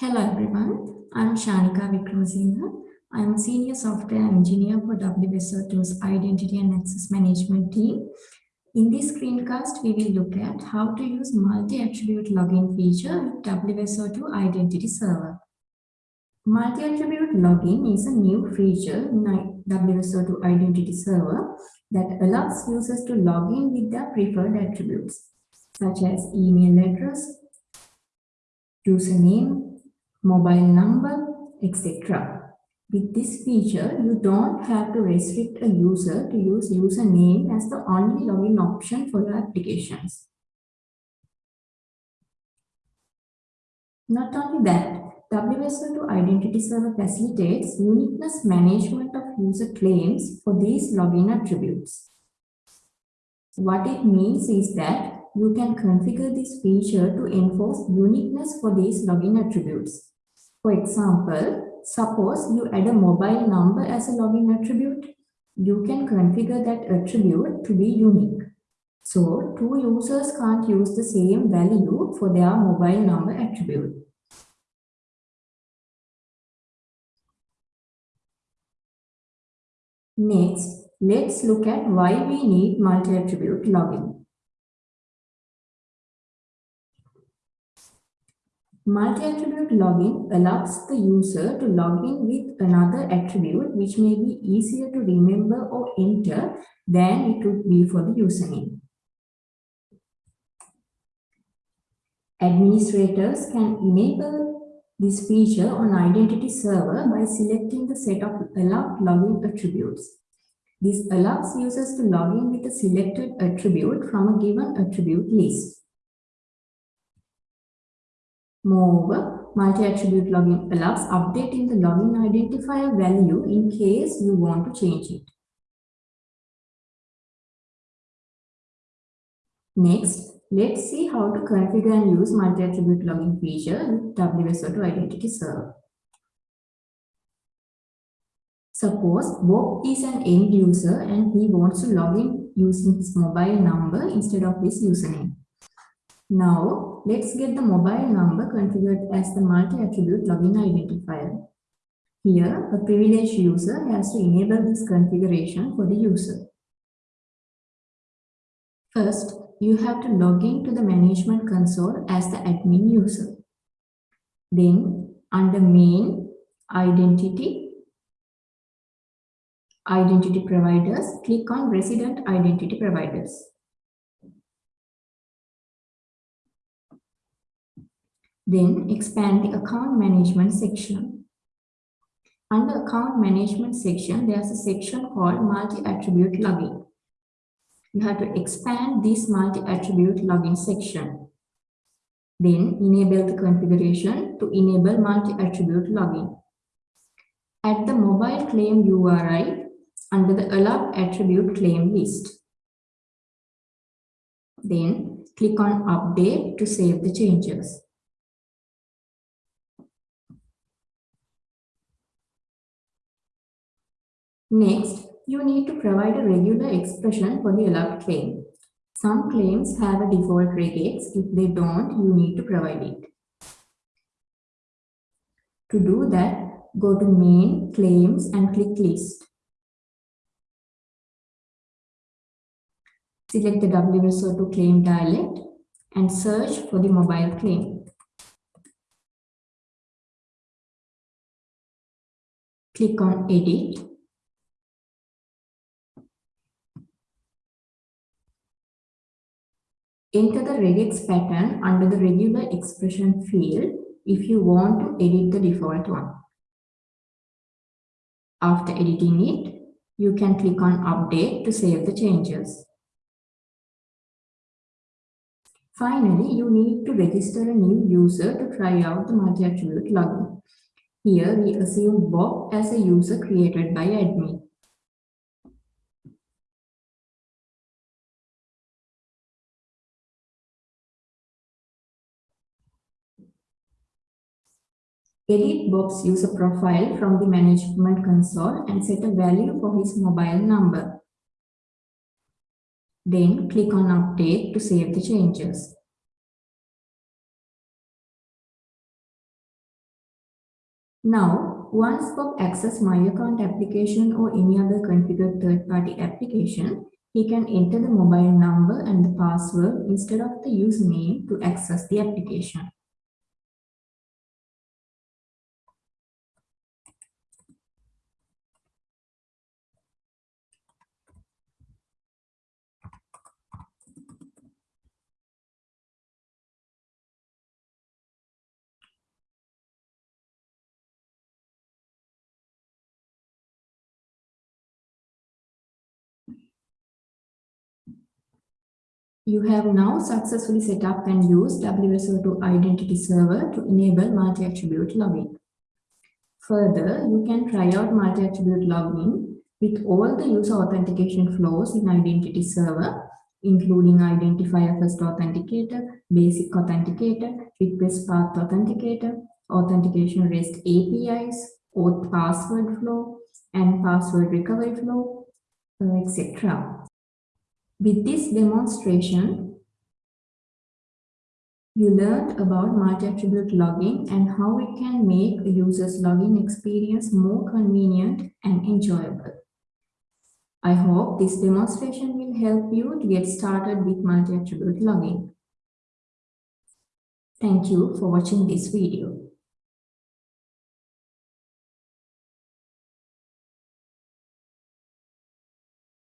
Hello everyone, I'm Shanika Vikramasinghe. I'm a senior software engineer for WSO2's Identity and Access Management team. In this screencast, we will look at how to use multi-attribute login feature with WSO2 Identity Server. Multi-attribute login is a new feature in WSO2 Identity Server that allows users to log in with their preferred attributes, such as email address, username, mobile number, etc. With this feature, you don't have to restrict a user to use username as the only login option for your applications. Not only that, WSO2 Identity Server facilitates uniqueness management of user claims for these login attributes. What it means is that you can configure this feature to enforce uniqueness for these login attributes. For example, suppose you add a mobile number as a login attribute. You can configure that attribute to be unique. So, two users can't use the same value for their mobile number attribute. Next, let's look at why we need multi-attribute login. Multi-attribute login allows the user to log in with another attribute which may be easier to remember or enter than it would be for the username. Administrators can enable this feature on identity server by selecting the set of allowed login attributes. This allows users to log in with a selected attribute from a given attribute list. Moreover, multi-attribute login allows updating the login identifier value in case you want to change it. Next, Let's see how to configure and use multi-attribute login feature with WSO2 Identity Server. Suppose Bob is an end user and he wants to log in using his mobile number instead of his username. Now, let's get the mobile number configured as the multi-attribute login identifier. Here, a privileged user has to enable this configuration for the user. First, you have to log in to the management console as the admin user. Then under main identity, identity providers, click on resident identity providers. Then expand the account management section. Under account management section, there's a section called multi-attribute login you have to expand this multi-attribute login section. Then enable the configuration to enable multi-attribute login. Add the mobile claim URI under the allowed attribute claim list. Then click on update to save the changes. Next, you need to provide a regular expression for the allowed claim. Some claims have a default regex. If they don't, you need to provide it. To do that, go to main, claims and click list. Select the WSO2 claim dialect and search for the mobile claim. Click on edit Enter the regex pattern under the regular expression field if you want to edit the default one. After editing it, you can click on Update to save the changes. Finally, you need to register a new user to try out the multi-attribute login. Here, we assume Bob as a user created by admin. Edit Bob's user profile from the management console and set a value for his mobile number. Then click on Update to save the changes. Now, once Bob access My Account application or any other configured third-party application, he can enter the mobile number and the password instead of the username to access the application. You have now successfully set up and used WSO2 Identity Server to enable multi-attribute login. Further, you can try out multi-attribute login with all the user authentication flows in Identity Server, including Identifier First Authenticator, Basic Authenticator, Request Path Authenticator, Authentication REST APIs, Auth Password Flow, and Password Recovery Flow, uh, etc. With this demonstration, you learned about multi-attribute logging and how it can make a user's login experience more convenient and enjoyable. I hope this demonstration will help you to get started with multi-attribute logging. Thank you for watching this video.